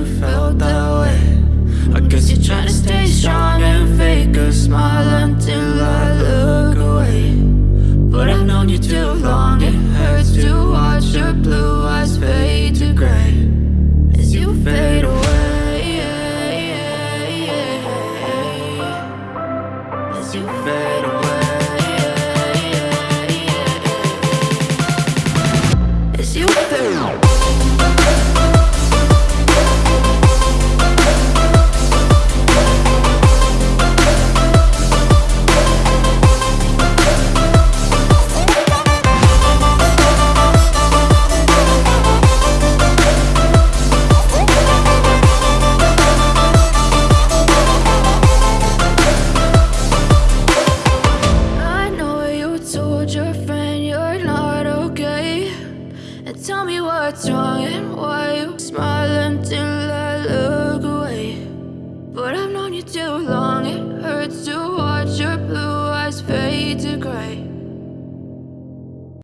you felt that way. I guess you're trying to stay strong and fake a smile until I look away. But I've known you too long, it hurts to watch your blue eyes fade to gray. As you fade away As you fade away As you fade away. Tell me what's wrong and why you smile until I look away. But I've known you too long, it hurts to watch your blue eyes fade to gray.